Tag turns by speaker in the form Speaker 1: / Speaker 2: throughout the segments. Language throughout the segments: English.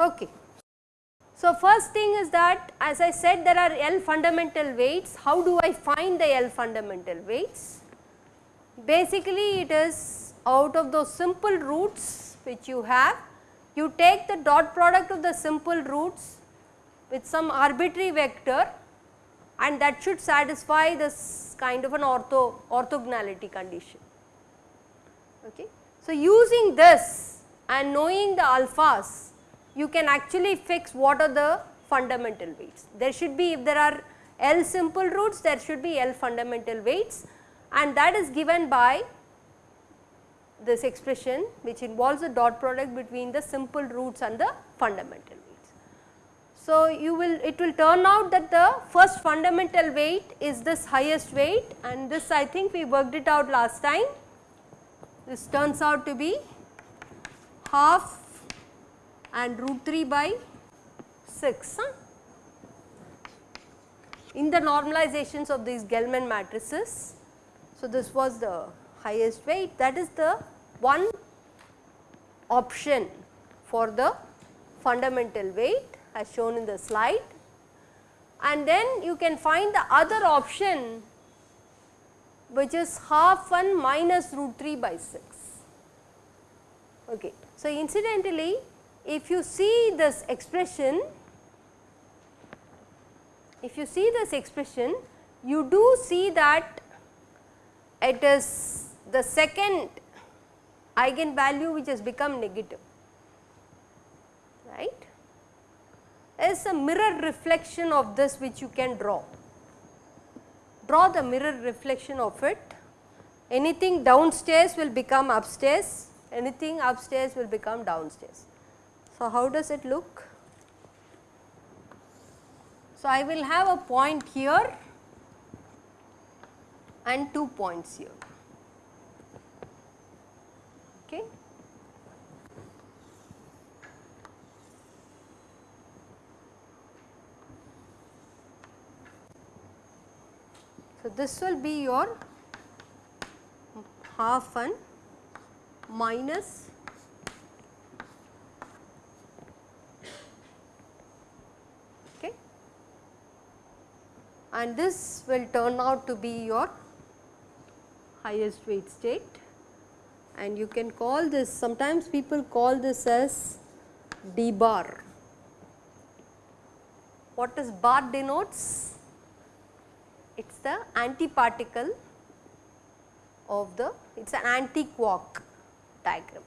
Speaker 1: Okay. So, first thing is that as I said there are L fundamental weights, how do I find the L fundamental weights? Basically it is out of those simple roots which you have, you take the dot product of the simple roots with some arbitrary vector and that should satisfy this kind of an ortho orthogonality condition. Okay. So, using this and knowing the alphas you can actually fix what are the fundamental weights. There should be if there are L simple roots there should be L fundamental weights and that is given by this expression which involves the dot product between the simple roots and the fundamental weights. So, you will it will turn out that the first fundamental weight is this highest weight and this I think we worked it out last time. This turns out to be half and root 3 by 6 huh? in the normalizations of these Gell-Mann matrices. So, this was the highest weight that is the one option for the fundamental weight as shown in the slide and then you can find the other option which is half 1 minus root 3 by 6. Okay. So, incidentally if you see this expression, if you see this expression, you do see that it is the second eigenvalue which has become negative, right. Is a mirror reflection of this which you can draw. Draw the mirror reflection of it. Anything downstairs will become upstairs, anything upstairs will become downstairs. So, how does it look? So, I will have a point here and two points here. Okay. So, this will be your half and minus okay and this will turn out to be your highest weight state and you can call this sometimes people call this as d bar. What does bar denotes? It is the antiparticle of the it is an anti-quark diagram.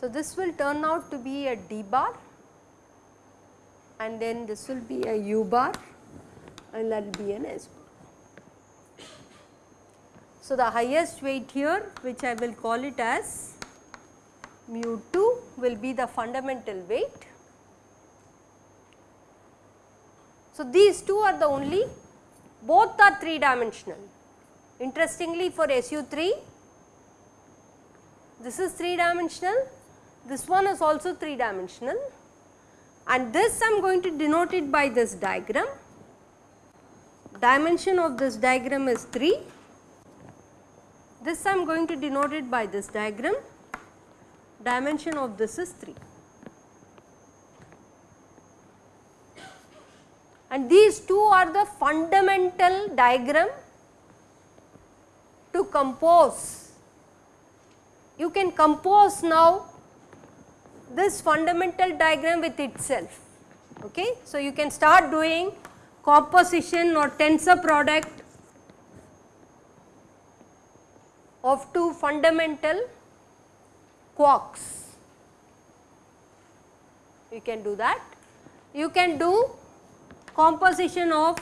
Speaker 1: So, this will turn out to be a d bar and then this will be a u bar and that will be an s bar. So, the highest weight here which I will call it as mu 2 will be the fundamental weight. So, these two are the only both are 3 dimensional. Interestingly for SU 3 this is 3 dimensional, this one is also 3 dimensional and this I am going to denote it by this diagram. Dimension of this diagram is 3. This I am going to denote it by this diagram. Dimension of this is 3. And these two are the fundamental diagram to compose. You can compose now this fundamental diagram with itself. Okay. So, you can start doing composition or tensor product of two fundamental quarks. You can do that. You can do composition of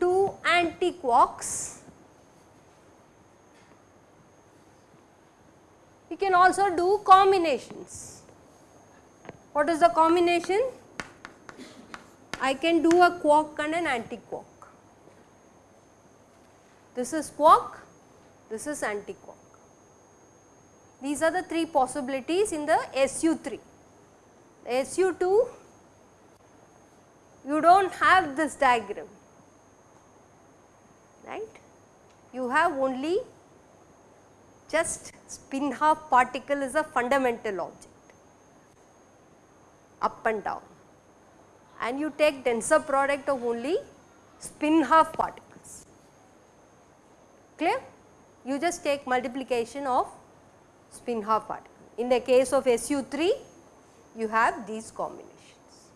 Speaker 1: two anti quarks You can also do combinations. What is the combination? I can do a quark and an anti-quark. This is quark, this is anti-quark. These are the 3 possibilities in the SU3. SU2 you do not have this diagram right. You have only just spin half particle is a fundamental object up and down and you take tensor product of only spin half particles clear you just take multiplication of spin half particle in the case of SU3 you have these combinations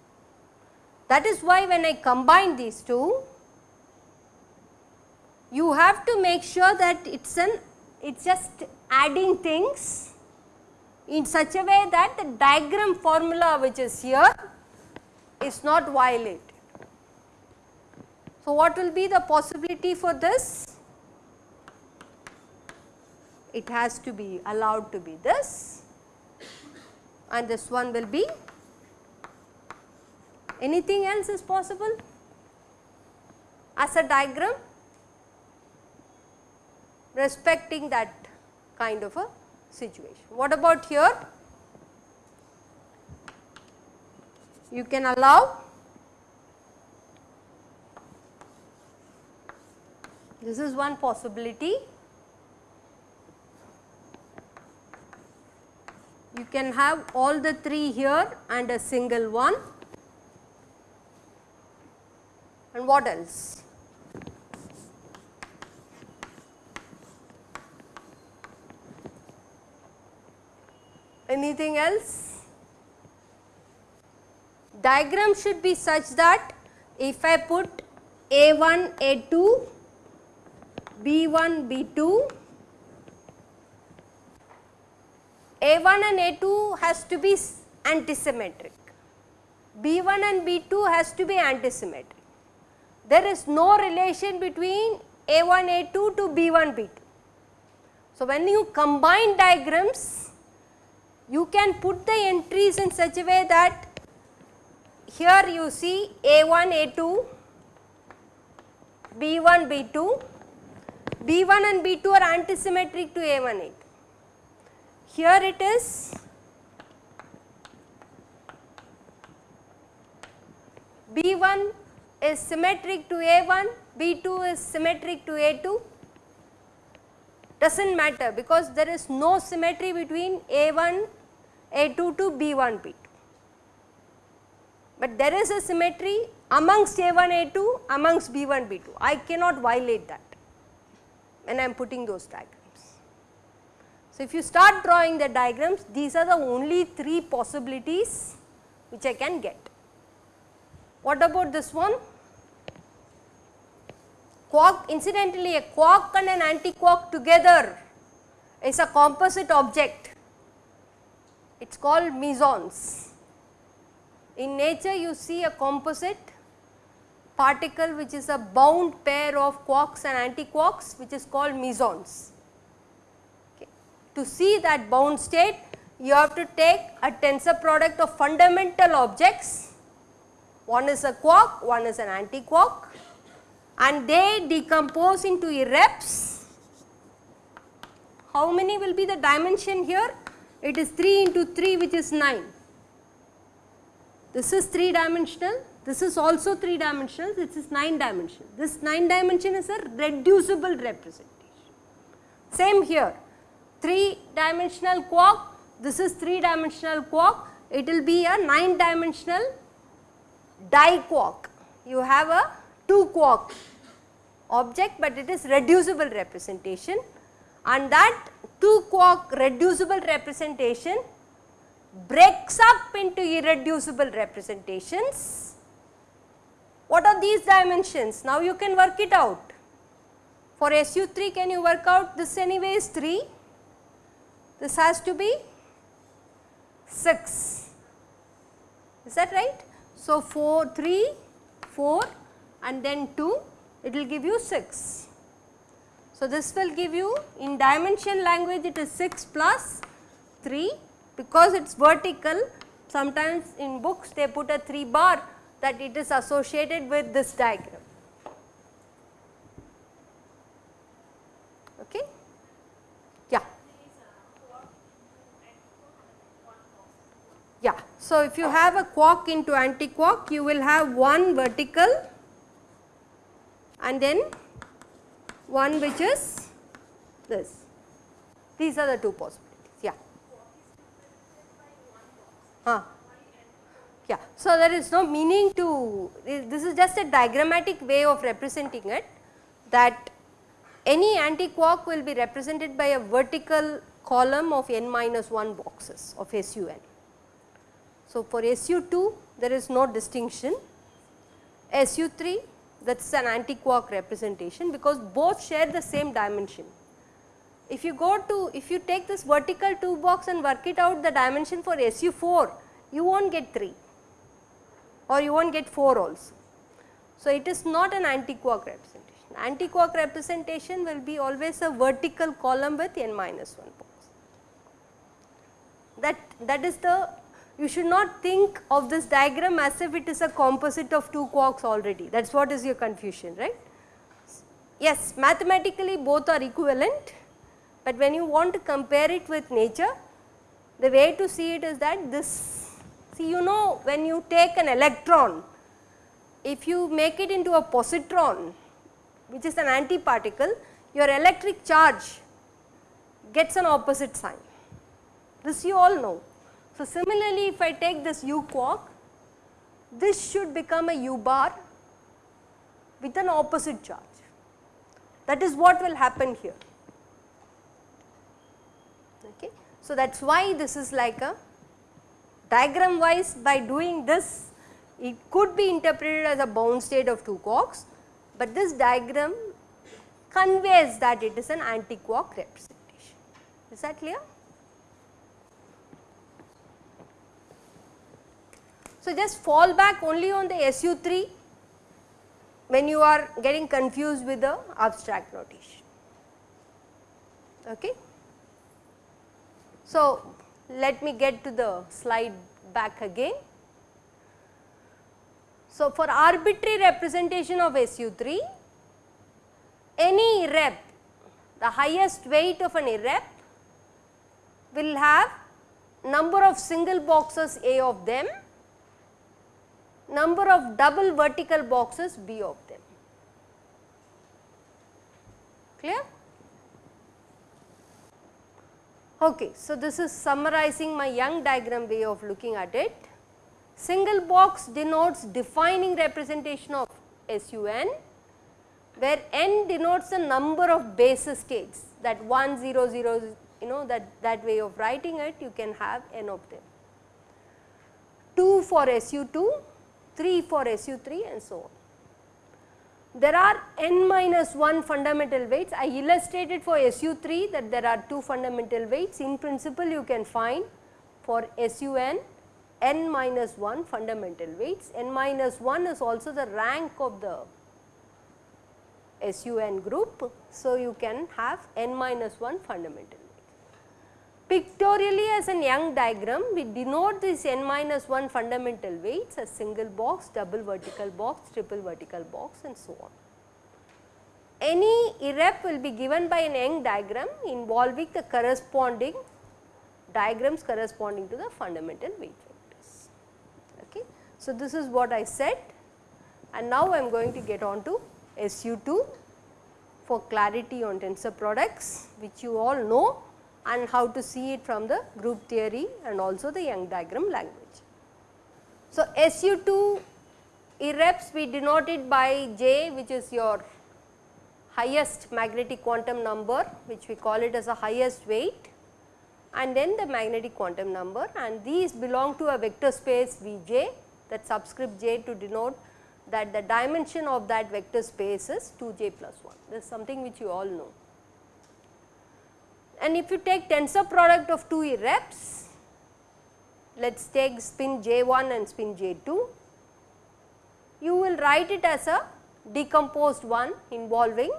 Speaker 1: that is why when I combine these two you have to make sure that it is an it is just adding things in such a way that the diagram formula which is here is not violated. So, what will be the possibility for this? It has to be allowed to be this and this one will be anything else is possible as a diagram respecting that kind of a situation. What about here? You can allow this is one possibility. You can have all the 3 here and a single one and what else? Anything else? Diagram should be such that if I put A1, A2, B1, B2, A1 and A2 has to be antisymmetric, B1 and B2 has to be antisymmetric. There is no relation between A1, A2 to B1, B2. So, when you combine diagrams you can put the entries in such a way that here you see A1, A2, B1, B2, B1 and B2 are antisymmetric to A1, A2. Here it is B1 is symmetric to A1, B2 is symmetric to A2 does not matter because there is no symmetry between A1 a2 to B1 B2. But there is a symmetry amongst A1 A2 amongst B1 B2. I cannot violate that when I am putting those diagrams. So, if you start drawing the diagrams these are the only 3 possibilities which I can get. What about this one? Quark incidentally a quark and an anti-quark together is a composite object it is called mesons. In nature you see a composite particle which is a bound pair of quarks and antiquarks which is called mesons. To see that bound state you have to take a tensor product of fundamental objects, one is a quark, one is an antiquark and they decompose into irreps. How many will be the dimension here? it is 3 into 3 which is 9. This is 3 dimensional, this is also 3 dimensional, this is 9 dimensional. This 9 dimension is a reducible representation. Same here, 3 dimensional quark, this is 3 dimensional quark, it will be a 9 dimensional diquark. You have a 2 quark object but it is reducible representation and that 2 quark reducible representation breaks up into irreducible representations. What are these dimensions? Now you can work it out. For SU3 can you work out this anyway is 3, this has to be 6, is that right? So 4, 3, 4 and then 2 it will give you 6. So, this will give you in dimension language it is 6 plus 3 because it is vertical sometimes in books they put a 3 bar that it is associated with this diagram. Okay? Yeah. So, if you have a quark into anti-quark you will have one vertical and then one which is this. These are the two possibilities, yeah. Huh. Yeah. So, there is no meaning to this is just a diagrammatic way of representing it that any anti-quark will be represented by a vertical column of n minus 1 boxes of SUN. So, for SU2 there is no distinction, SU3 that is an anti-quark representation because both share the same dimension. If you go to, if you take this vertical 2 box and work it out the dimension for SU4, you will not get 3 or you will not get 4 also. So, it is not an anti-quark representation. Anti-quark representation will be always a vertical column with n minus 1 box. That, that is the you should not think of this diagram as if it is a composite of two quarks already. That is what is your confusion right. Yes mathematically both are equivalent but when you want to compare it with nature the way to see it is that this see you know when you take an electron if you make it into a positron which is an antiparticle your electric charge gets an opposite sign. This you all know so, similarly if I take this u quark, this should become a u bar with an opposite charge. That is what will happen here. Okay. So, that is why this is like a diagram wise by doing this it could be interpreted as a bound state of two quarks, but this diagram conveys that it is an anti-quark representation. Is that clear? So, just fall back only on the SU3 when you are getting confused with the abstract notation. Okay. So, let me get to the slide back again. So, for arbitrary representation of SU3, any rep, the highest weight of an rep will have number of single boxes A of them number of double vertical boxes B of them. Clear? Okay, so this is summarizing my Young diagram way of looking at it. Single box denotes defining representation of SUN where n denotes the number of basis states that 1 0 0 you know that that way of writing it you can have n of them. 2 for SU2 3 for SU3 and so on. There are n minus 1 fundamental weights. I illustrated for SU3 that there are 2 fundamental weights. In principle you can find for SUN n n minus 1 fundamental weights. n minus 1 is also the rank of the SUN group. So, you can have n minus 1 fundamental Pictorially as an Young diagram, we denote this n minus 1 fundamental weights as single box, double vertical box, triple vertical box and so on. Any irrep will be given by an Young diagram involving the corresponding diagrams corresponding to the fundamental weight vectors. Okay. So, this is what I said and now I am going to get on to SU2 for clarity on tensor products which you all know and how to see it from the group theory and also the Young diagram language. So, SU2 irreps we denote it by J which is your highest magnetic quantum number which we call it as a highest weight and then the magnetic quantum number and these belong to a vector space Vj that subscript j to denote that the dimension of that vector space is 2j plus 1. This is something which you all know and if you take tensor product of two irreps, let us take spin j1 and spin j2, you will write it as a decomposed one involving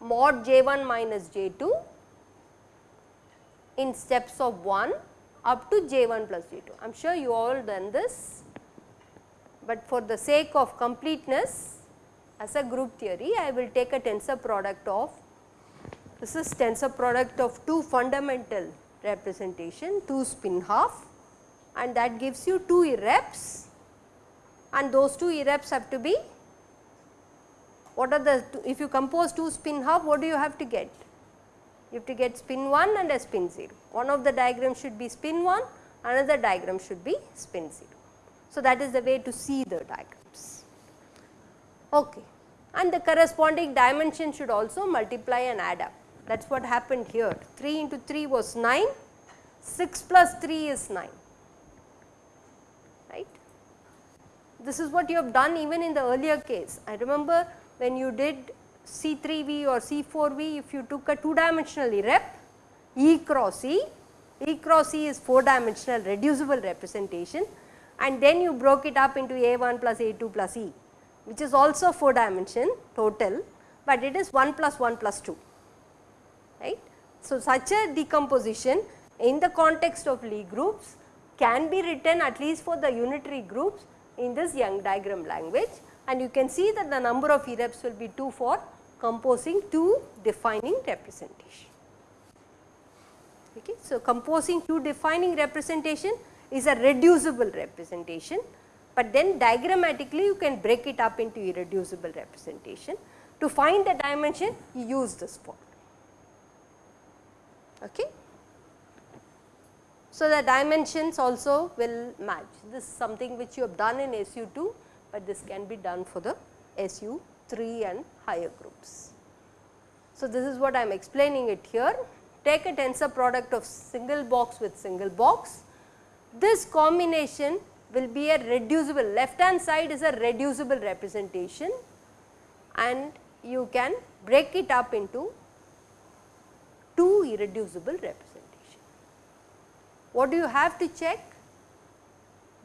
Speaker 1: mod j1 minus j2 in steps of 1 up to j1 plus j2. I am sure you all done this, but for the sake of completeness as a group theory I will take a tensor product of this is tensor product of two fundamental representation 2 spin half and that gives you 2 irreps and those 2 irreps have to be what are the if you compose 2 spin half what do you have to get? You have to get spin 1 and a spin 0. One of the diagrams should be spin 1 another diagram should be spin 0. So, that is the way to see the diagrams. Okay. And the corresponding dimension should also multiply and add up that is what happened here 3 into 3 was 9 6 plus 3 is 9 right. This is what you have done even in the earlier case. I remember when you did C3V or C4V if you took a 2 dimensional rep E cross E, E cross E is 4 dimensional reducible representation and then you broke it up into A1 plus A2 plus E which is also 4 dimension total, but it is 1 plus 1 plus 2 right. So, such a decomposition in the context of Lie groups can be written at least for the unitary groups in this Young diagram language and you can see that the number of irreps will be 2 for composing 2 defining representation. Okay. So, composing 2 defining representation is a reducible representation, but then diagrammatically you can break it up into irreducible representation. To find the dimension you use this form. Okay. So, the dimensions also will match this is something which you have done in SU2, but this can be done for the SU3 and higher groups. So, this is what I am explaining it here take a tensor product of single box with single box. This combination will be a reducible left hand side is a reducible representation and you can break it up into two irreducible representation. What do you have to check?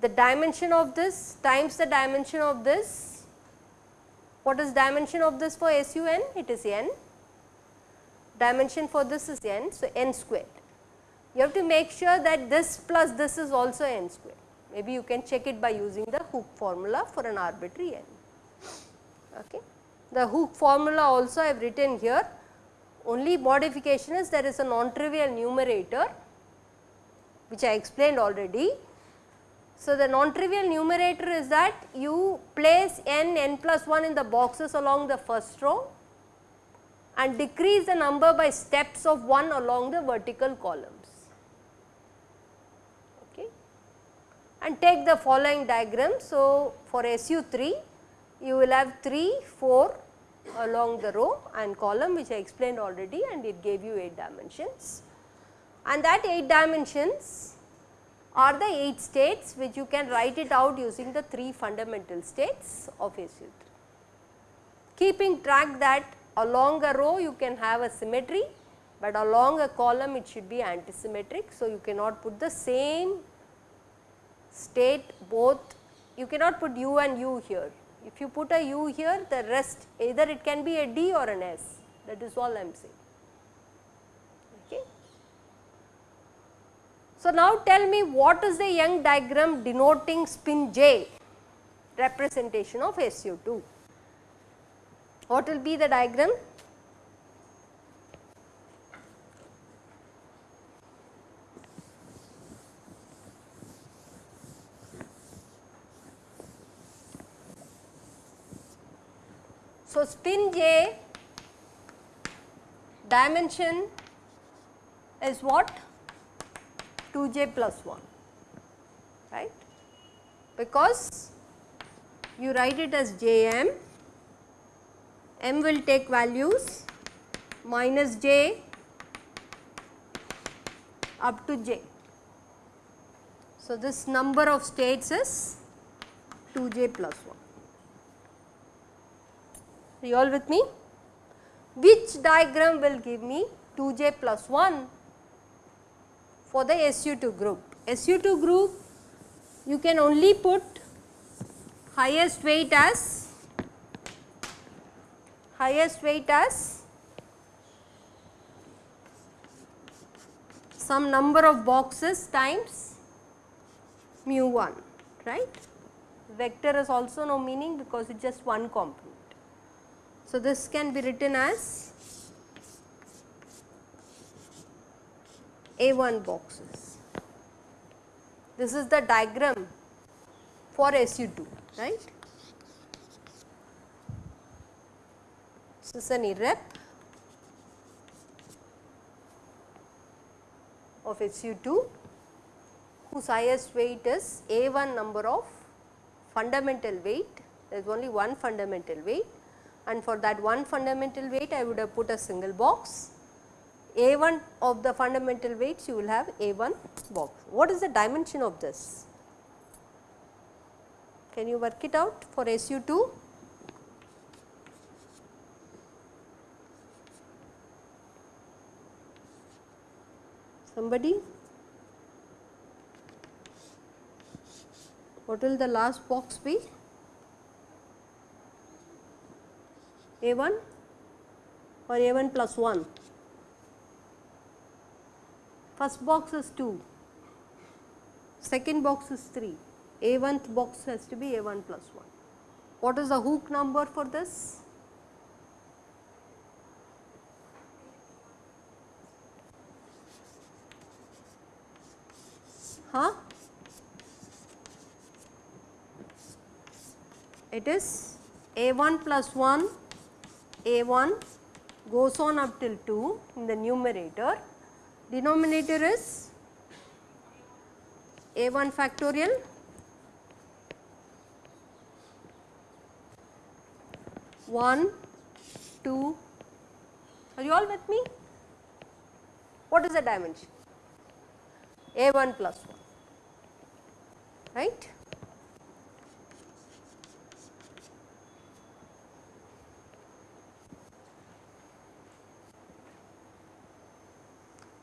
Speaker 1: The dimension of this times the dimension of this. What is dimension of this for SUN? It is n. Dimension for this is n, so n squared. You have to make sure that this plus this is also n squared. Maybe you can check it by using the hook formula for an arbitrary n. Okay. The hook formula also I have written here only modification is there is a non-trivial numerator which I explained already. So, the non-trivial numerator is that you place n, n plus 1 in the boxes along the first row and decrease the number by steps of 1 along the vertical columns. Okay. And take the following diagram. So, for SU3 you will have 3, 4, along the row and column which I explained already and it gave you 8 dimensions. And that 8 dimensions are the 8 states which you can write it out using the 3 fundamental states of SU3. Keeping track that along a row you can have a symmetry, but along a column it should be antisymmetric. So, you cannot put the same state both, you cannot put u and u here if you put a u here the rest either it can be a d or an s that is all I am saying. Okay. So, now tell me what is the Young diagram denoting spin j representation of SU2. What will be the diagram? So, spin j dimension is what? 2j plus 1 right? Because you write it as jm m will take values minus j up to j. So, this number of states is 2j plus 1 you all with me? Which diagram will give me 2j plus 1 for the SU2 group? SU2 group you can only put highest weight as highest weight as some number of boxes times mu 1 right. Vector is also no meaning because it is just one component. So, this can be written as A1 boxes. This is the diagram for SU2 right. This is an irrep of SU2 whose highest weight is A1 number of fundamental weight, there is only one fundamental weight and for that one fundamental weight I would have put a single box. A1 of the fundamental weights you will have A1 box. What is the dimension of this? Can you work it out for SU2? Somebody? What will the last box be? A1 or A1 plus 1? First box is 2, second box is 3, A1th box has to be A1 plus 1. What is the hook number for this? Huh? It is A1 plus 1, A1 goes on up till 2 in the numerator, denominator is A1 factorial one, two, are you all with me? What is the dimension? A 1 plus 1, right.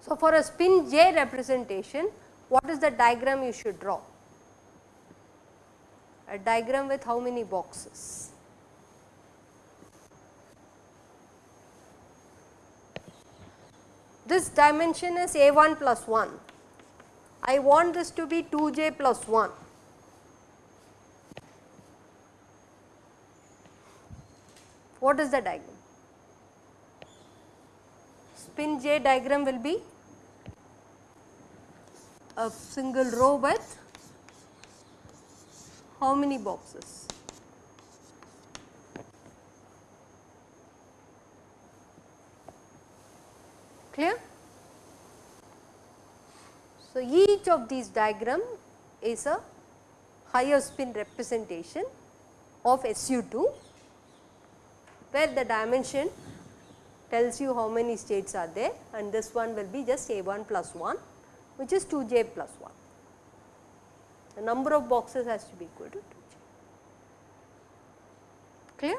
Speaker 1: So, for a spin j representation, what is the diagram you should draw? A diagram with how many boxes? This dimension is A1 plus 1. I want this to be 2j plus 1. What is the diagram? Spin j diagram will be a single row with how many boxes? Clear? So, each of these diagram is a higher spin representation of SU2 where the dimension tells you how many states are there and this one will be just A1 plus 1 which is 2j plus 1. The number of boxes has to be equal to 2j. Clear?